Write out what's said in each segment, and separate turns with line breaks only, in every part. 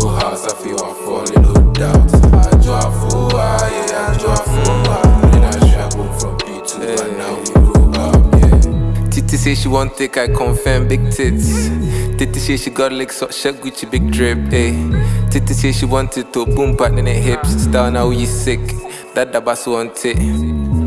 go house I feel I falling no doubt adwoafoɔ a yeah adwoafoɔ a then I travel from P2 but now we grow up yeah
Titi say she want take, I confirm big tits. Titi say she got legs, so she Gucci big drip, eh. Titi say she wanted to boom back in the hips. Style now you sick, that the boss want it.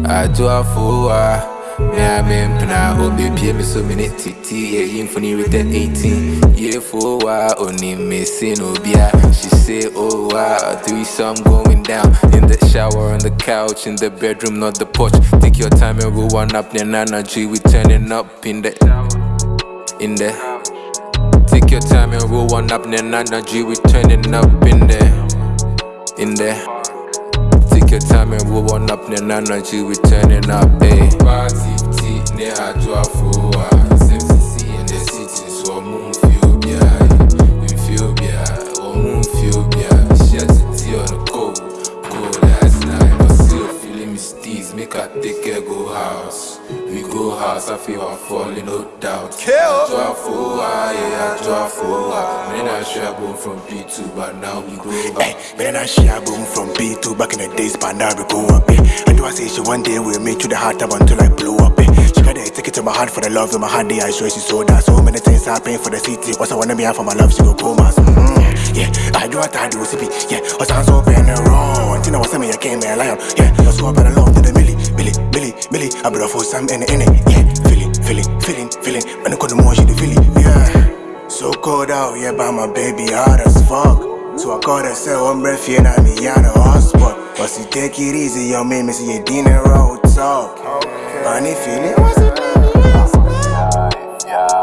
Ajoafoa, me I mean pna obi pie me so many titi yeah yin funny with that 18 for wa only missing obia. She say oh wow three some going down. In the shower on the couch in the bedroom not the porch. Take your time and roll one up then G we turning up in the in the. Take your time and roll one up then G we turning up in the in the. Take your time and roll one up, then G we turning up, eh.
Party, tea, ne adwoafoɔ a go house I feel I'm falling no doubt adwoafoɔ a yeah I adwoafoɔ a me na ahwɛ abom from B2, but now we grow
Hey,
up
man, I share boom from B2 back in the days, but now we go up. Eh. I do I say she one day will make you the heart up until I blow up. Eh. She got it, take it to my heart for the love in my heart. Day I swear she sold that. So many things happen for the city. What's I wanna be out for my love, she go comas. Mm, yeah, I do what I do, CP. Yeah, what's I'm so been wrong. Tina was me, I came a lion. Yeah, I saw better love to I better for some in it, in it. Yeah, feeling, feeling, feeling, feeling. When I call the more, she the feeling. Yeah. So cold out, yeah, by my baby hard as fuck. So I called her, said, I'm breath, yeah, now me out of hotspot. But she take it easy, yo, man, me see you dinner road talk. Honey feeling, what's it?
Yeah, yeah,